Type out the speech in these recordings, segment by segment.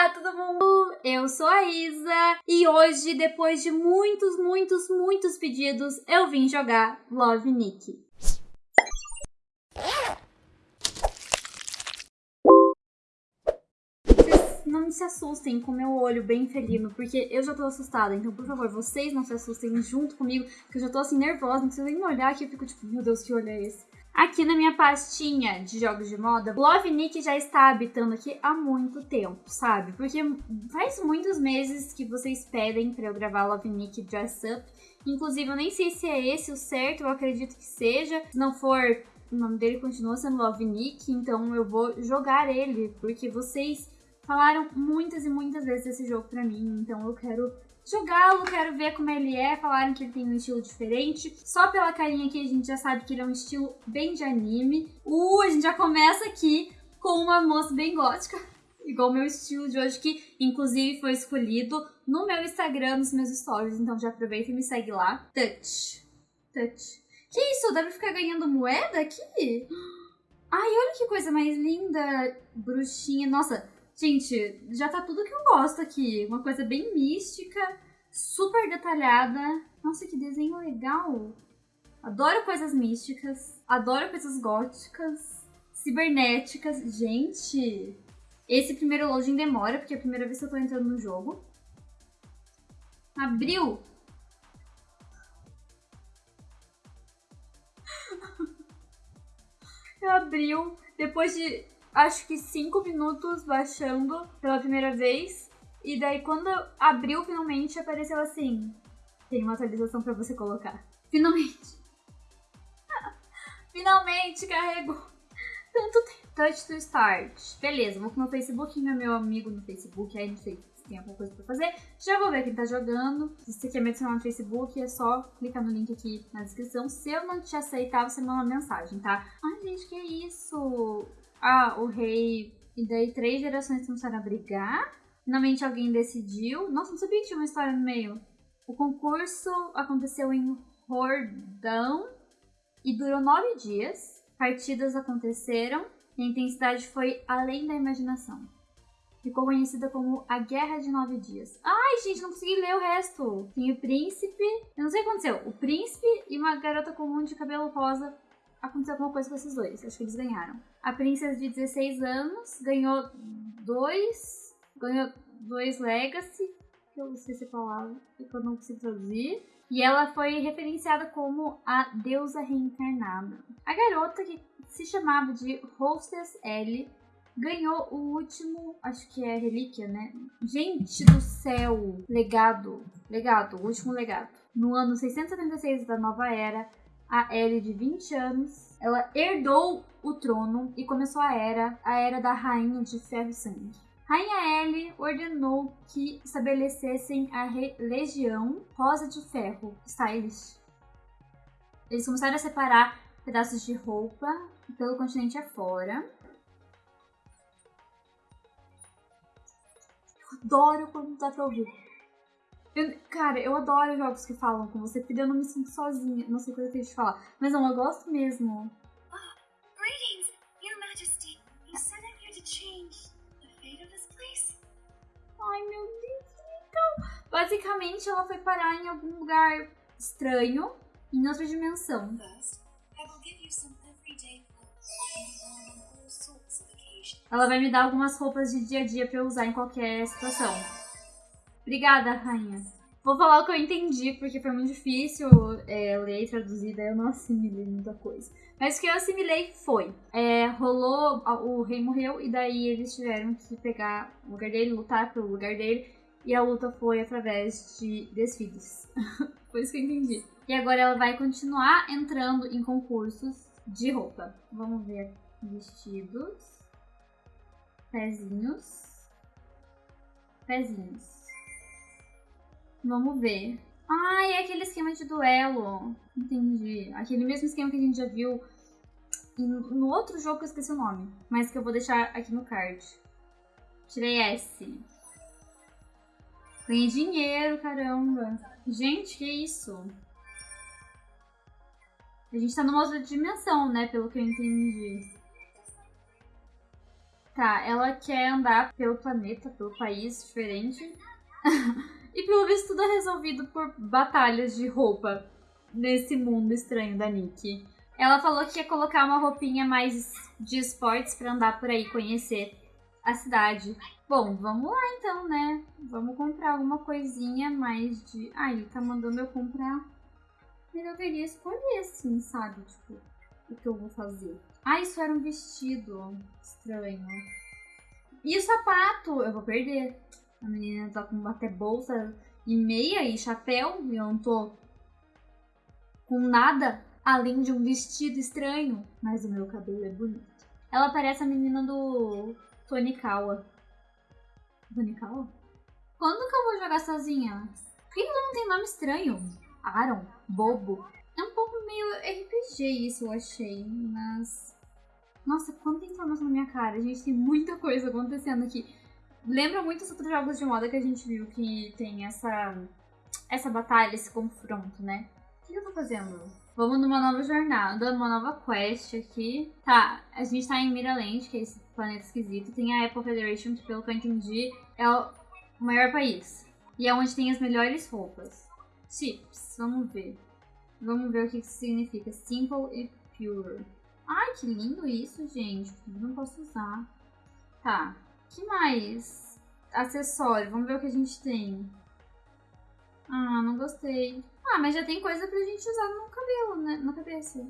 Olá, todo mundo! Eu sou a Isa e hoje, depois de muitos, muitos, muitos pedidos, eu vim jogar Love Nick. Vocês não se assustem com meu olho bem felino, porque eu já tô assustada. Então, por favor, vocês não se assustem junto comigo, que eu já tô assim nervosa, não precisa nem olhar que eu fico tipo, meu Deus, que olho é esse? Aqui na minha pastinha de jogos de moda, Love Nick já está habitando aqui há muito tempo, sabe? Porque faz muitos meses que vocês pedem para eu gravar Love Nick Dress Up. Inclusive, eu nem sei se é esse o certo, eu acredito que seja. Se não for, o nome dele continua sendo Love Nick, então eu vou jogar ele, porque vocês falaram muitas e muitas vezes desse jogo pra mim, então eu quero jogá-lo, quero ver como ele é. Falaram que ele tem um estilo diferente. Só pela carinha aqui a gente já sabe que ele é um estilo bem de anime. Uh, a gente já começa aqui com uma moça bem gótica. Igual o meu estilo de hoje, que inclusive foi escolhido no meu Instagram, nos meus stories. Então já aproveita e me segue lá. Touch. Touch. Que isso? Deve ficar ganhando moeda aqui? Ai, olha que coisa mais linda. Bruxinha. Nossa, Gente, já tá tudo que eu gosto aqui. Uma coisa bem mística, super detalhada. Nossa, que desenho legal. Adoro coisas místicas, adoro coisas góticas, cibernéticas. Gente, esse primeiro loading demora, porque é a primeira vez que eu tô entrando no jogo. Abriu! Abriu. Depois de acho que 5 minutos baixando pela primeira vez. E daí quando abriu finalmente apareceu assim: tem uma atualização para você colocar. Finalmente. finalmente carregou. Tanto tempo. Touch to start. Beleza, vou com meu Facebook, meu, meu amigo no Facebook, aí não sei se tem alguma coisa pra fazer. Já vou ver quem tá jogando. Se você quer me adicionar no Facebook, é só clicar no link aqui na descrição. Se eu não te aceitar, você manda uma mensagem, tá? Ai, gente, que isso? Ah, o rei e daí três gerações começaram a brigar. Finalmente alguém decidiu. Nossa, não sabia que tinha uma história no meio. O concurso aconteceu em Rordão e durou nove dias. Partidas aconteceram e a intensidade foi além da imaginação. Ficou conhecida como a Guerra de Nove Dias. Ai, gente, não consegui ler o resto. Tem o príncipe. Eu não sei o que aconteceu. O príncipe e uma garota comum de cabelo rosa aconteceu alguma coisa com esses dois. Acho que eles ganharam. A princesa de 16 anos ganhou dois. Ganhou dois Legacy, que eu não sei se é palavra, que eu não consigo traduzir. E ela foi referenciada como a deusa reencarnada. A garota, que se chamava de Hostess L, ganhou o último, acho que é relíquia, né? Gente do céu! Legado. Legado, o último legado. No ano 676 da Nova Era, a Ellie de 20 anos, ela herdou o trono e começou a era, a era da Rainha de Ferro e Sangue. Rainha Ellie ordenou que estabelecessem a Legião Rosa de Ferro, Stylish. Eles começaram a separar pedaços de roupa pelo continente afora. Eu adoro quando dá pra ouvir. Eu, cara, eu adoro jogos que falam com você, porque eu não me sinto sozinha. Não sei o que eu tenho de falar. Mas não, eu gosto mesmo. greetings, Your Majesty. You said I'm here to change the fate of this place. Ai, meu Deus, então. Basicamente, ela foi parar em algum lugar estranho, em outra dimensão. Ela vai me dar algumas roupas de dia a dia pra eu usar em qualquer situação. Obrigada, rainha. Vou falar o que eu entendi, porque foi muito difícil é, ler e traduzir, daí eu não assimilei muita coisa. Mas o que eu assimilei foi: é, rolou, o rei morreu, e daí eles tiveram que pegar o lugar dele, lutar pelo lugar dele, e a luta foi através de desfiles. foi isso que eu entendi. E agora ela vai continuar entrando em concursos de roupa. Vamos ver vestidos, pezinhos, pezinhos. Vamos ver. Ah, é aquele esquema de duelo. Entendi. Aquele mesmo esquema que a gente já viu no outro jogo que eu esqueci o nome. Mas que eu vou deixar aqui no card. Tirei S. Ganhei dinheiro, caramba. Gente, que isso? A gente tá numa outra dimensão, né? Pelo que eu entendi. Tá, ela quer andar pelo planeta, pelo país diferente. e pelo visto tudo é resolvido por batalhas de roupa nesse mundo estranho da Nick. Ela falou que ia colocar uma roupinha mais de esportes para andar por aí, conhecer a cidade. Bom, vamos lá então, né? Vamos comprar alguma coisinha mais de. Ah, ele tá mandando eu comprar. Eu queria escolher assim, sabe? Tipo, o que eu vou fazer. Ah, isso era um vestido estranho. E o sapato? Eu vou perder. A menina tá com até bolsa e meia e chapéu e eu não tô com nada além de um vestido estranho. Mas o meu cabelo é bonito. Ela parece a menina do Tonikawa. Tonikawa? Quando que eu vou jogar sozinha? Por que não tem nome estranho? Aaron, Bobo. É um pouco meio RPG isso, eu achei, mas. Nossa, quanta informação na minha cara. Gente, tem muita coisa acontecendo aqui. Lembra muito os outros jogos de moda que a gente viu que tem essa. essa batalha, esse confronto, né? O que eu tô fazendo? Vamos numa nova jornada, numa nova quest aqui. Tá, a gente tá em Miraland, que é esse planeta esquisito. Tem a Apple Federation, que pelo que eu entendi é o maior país. E é onde tem as melhores roupas. Chips, vamos ver. Vamos ver o que isso significa. Simple e pure. Ai, que lindo isso, gente. Não posso usar. Tá. Que mais? Acessório. Vamos ver o que a gente tem. Ah, não gostei. Ah, mas já tem coisa pra gente usar no cabelo, né? Na cabeça.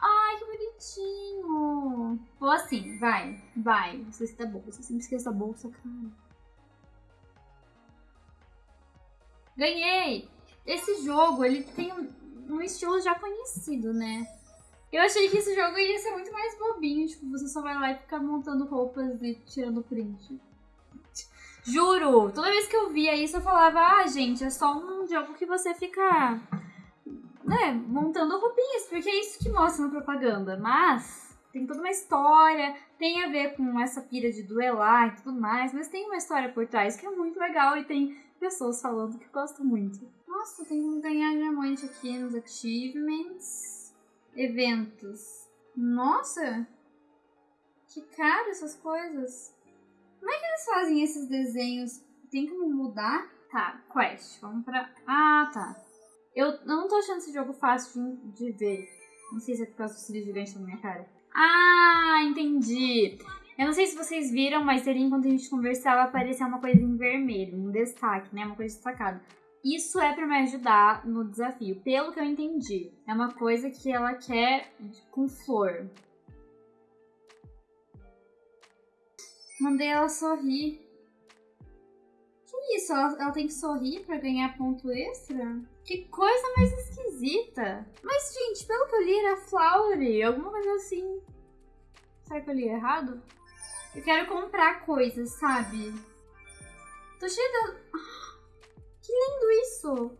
Ai, que bonitinho. Vou assim, vai, vai. Não sei se tá bolsa. Eu sempre esqueço a bolsa, cara. Ganhei! Esse jogo, ele tem um, um estilo já conhecido, né? Eu achei que esse jogo ia ser muito mais bobinho, tipo, você só vai lá e ficar montando roupas e tirando print. Juro, toda vez que eu via isso eu falava, ah, gente, é só um jogo que você fica, né, montando roupinhas, porque é isso que mostra na propaganda. Mas tem toda uma história, tem a ver com essa pira de duelar e tudo mais, mas tem uma história por trás que é muito legal e tem pessoas falando que gostam muito. Nossa, tem que ganhar diamante aqui nos achievements. Eventos. Nossa! Que caro essas coisas. Como é que eles fazem esses desenhos? Tem como mudar? Tá, quest. Vamos pra. Ah, tá. Eu, não tô achando esse jogo fácil de, de ver. Não sei se é por causa do cílio gigante na minha cara. Ah, entendi. Eu não sei se vocês viram, mas ali enquanto a gente conversava aparecia uma coisa em vermelho, um destaque, né? Uma coisa destacada. Isso é para me ajudar no desafio, pelo que eu entendi. É uma coisa que ela quer com flor. Mandei ela sorrir. Que isso? Ela, ela tem que sorrir para ganhar ponto extra? Que coisa mais esquisita. Mas, gente, pelo que eu li, era Flowery, alguma coisa assim. Será que eu li errado? Eu quero comprar coisas, sabe? Tô cheia de... Que lindo isso!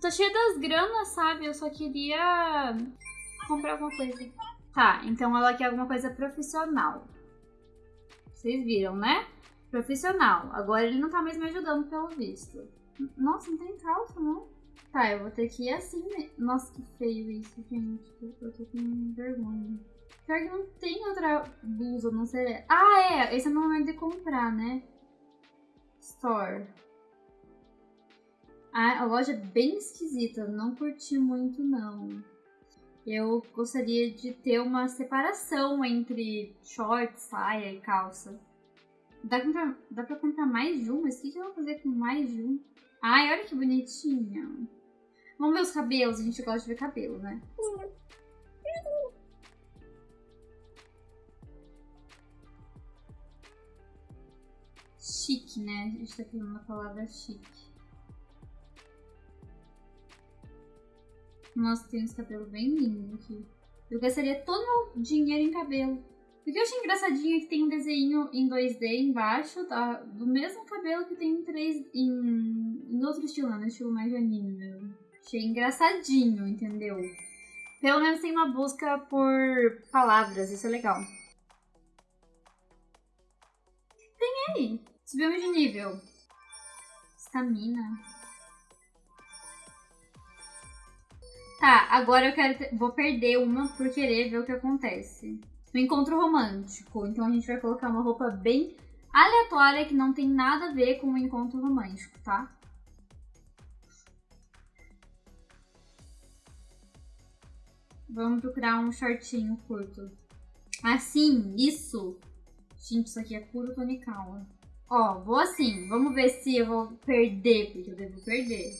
Tô cheia das granas, sabe? Eu só queria comprar alguma coisa. Tá, então ela quer alguma coisa profissional. Vocês viram, né? Profissional. Agora ele não tá mais me ajudando, pelo visto. Nossa, não tem calça, não? Tá, eu vou ter que ir assim, né? Nossa, que feio isso, gente. Eu tô com vergonha. Pior que não tem outra blusa, não sei. Ah, é! Esse é o momento de comprar, né? Store. A, loja é bem esquisita, não curti muito não. Eu gostaria de ter uma separação entre short, saia e calça. Dá pra, comprar, dá pra comprar mais de um? Mas o que, que eu vou fazer com mais de um? Ai, olha que bonitinha. Vamos ver os cabelos, a gente gosta de ver cabelo, né? Chique, né? A gente tá falando a palavra chique. Nossa, tem esse cabelo bem lindo aqui. Eu gastaria todo o meu dinheiro em cabelo. O que eu achei engraçadinho é que tem um desenho em 2D embaixo, tá? Do mesmo cabelo que tem em 3 em, em outro estilo, né? estilo mais anime mesmo. Achei engraçadinho, entendeu? Pelo menos tem uma busca por palavras, isso é legal. Tem aí. Subimos de nível. Estamina. Tá, agora eu quero. Vou perder uma por querer ver o que acontece. um encontro romântico. Então a gente vai colocar uma roupa bem aleatória que não tem nada a ver com um encontro romântico, tá? Vamos procurar um shortinho curto. Assim, isso. Gente, isso aqui é puro tonical. Ó, vou assim. Vamos ver se eu vou perder, porque eu devo perder.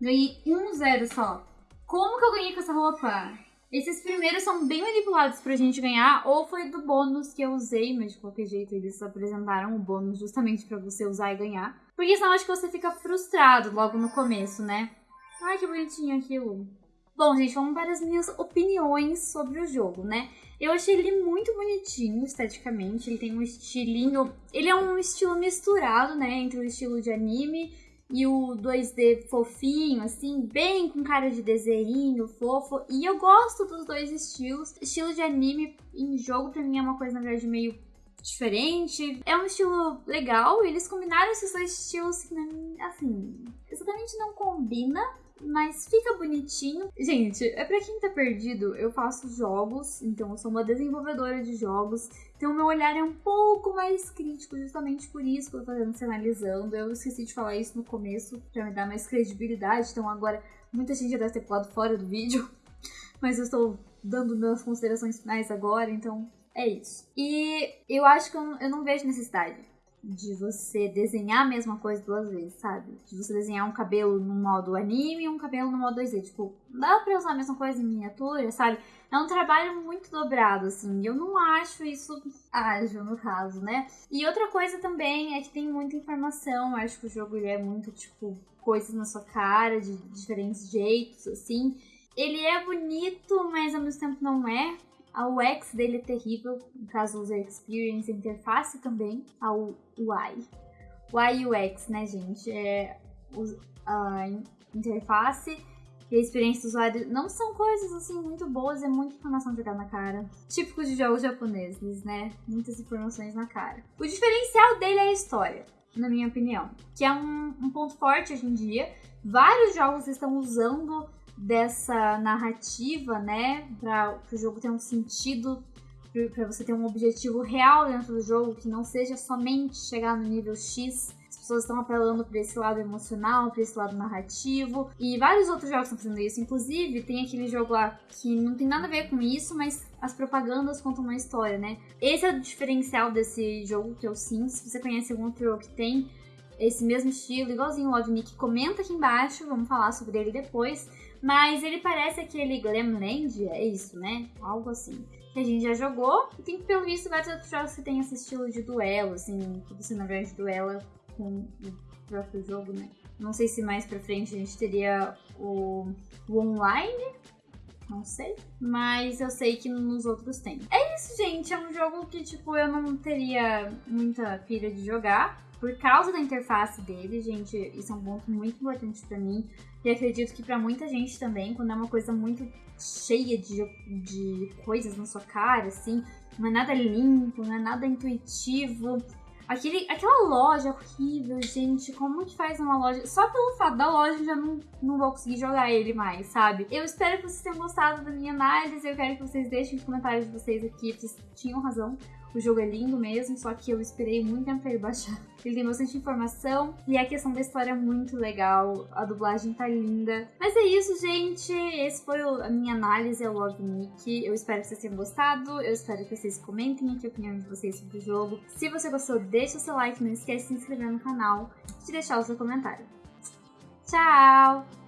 Ganhei um zero só. Como que eu ganhei com essa roupa? Esses primeiros são bem manipulados pra gente ganhar, ou foi do bônus que eu usei, mas de qualquer jeito eles apresentaram o bônus justamente para você usar e ganhar. Porque senão acho que você fica frustrado logo no começo, né? Ai, que bonitinho aquilo. Bom, gente, vamos para as minhas opiniões sobre o jogo, né? Eu achei ele muito bonitinho esteticamente, ele tem um estilinho... Ele é um estilo misturado, né, entre o estilo de anime e o 2D fofinho, assim, bem com cara de desenho, fofo. E eu gosto dos dois estilos. Estilo de anime em jogo, pra mim, é uma coisa, na verdade, meio diferente. É um estilo legal. Eles combinaram esses dois estilos que, assim, exatamente não combina mas fica bonitinho. Gente, é pra quem tá perdido, eu faço jogos, então eu sou uma desenvolvedora de jogos, então meu olhar é um pouco mais crítico, justamente por isso que eu tô fazendo se analisando. Eu esqueci de falar isso no começo, pra me dar mais credibilidade, então agora muita gente já deve ter pulado fora do vídeo, mas eu estou dando minhas considerações finais agora, então é isso. E eu acho que eu, eu não vejo necessidade de você desenhar a mesma coisa duas vezes, sabe? De você desenhar um cabelo no modo anime e um cabelo no modo 2D. Tipo, dá pra usar a mesma coisa em miniatura, sabe? É um trabalho muito dobrado, assim. Eu não acho isso ágil, no caso, né? E outra coisa também é que tem muita informação. Eu acho que o jogo ele é muito, tipo, coisas na sua cara, de diferentes jeitos, assim. Ele é bonito, mas ao mesmo tempo não é. A UX dele é terrível, no caso User Experience, interface também, a UI. UI UX, né, gente? É a interface e a experiência do usuário não são coisas assim muito boas, é muita informação jogada na cara. Típico de jogos japoneses, né? Muitas informações na cara. O diferencial dele é a história, na minha opinião, que é um, um ponto forte hoje em dia. Vários jogos estão usando dessa narrativa, né, para o jogo ter um sentido, para você ter um objetivo real dentro do jogo, que não seja somente chegar no nível X. As pessoas estão apelando para esse lado emocional, para esse lado narrativo, e vários outros jogos estão fazendo isso. Inclusive, tem aquele jogo lá que não tem nada a ver com isso, mas as propagandas contam uma história, né? Esse é o diferencial desse jogo que eu sinto. Se você conhece algum outro jogo que tem esse mesmo estilo, igualzinho o Love Nick, comenta aqui embaixo, vamos falar sobre ele depois. Mas ele parece aquele Glamland, é isso, né? Algo assim. Que a gente já jogou. E tem, pelo visto, vários outros jogos que tem esse estilo de duelo, assim, que você na verdade duela com o próprio jogo, né? Não sei se mais pra frente a gente teria o, o online, não sei. Mas eu sei que nos outros tem. É isso, gente. É um jogo que, tipo, eu não teria muita pilha de jogar. Por causa da interface dele, gente, isso é um ponto muito importante para mim. E acredito que para muita gente também, quando é uma coisa muito cheia de, de coisas na sua cara, assim, não é nada limpo, não é nada intuitivo. Aquele, aquela loja horrível, gente. Como que faz uma loja? Só pelo fato da loja já não, não vou conseguir jogar ele mais, sabe? Eu espero que vocês tenham gostado da minha análise. Eu quero que vocês deixem os comentários de vocês aqui. Vocês tinham razão. O jogo é lindo mesmo, só que eu esperei muito tempo pra ele baixar. Ele tem bastante informação e a questão da história é muito legal, a dublagem tá linda. Mas é isso, gente. Esse foi a minha análise ao Love Nick. Eu espero que vocês tenham gostado. Eu espero que vocês comentem aqui a opinião de vocês sobre o jogo. Se você gostou, deixa o seu like, não esquece de se inscrever no canal e de deixar o seu comentário. Tchau!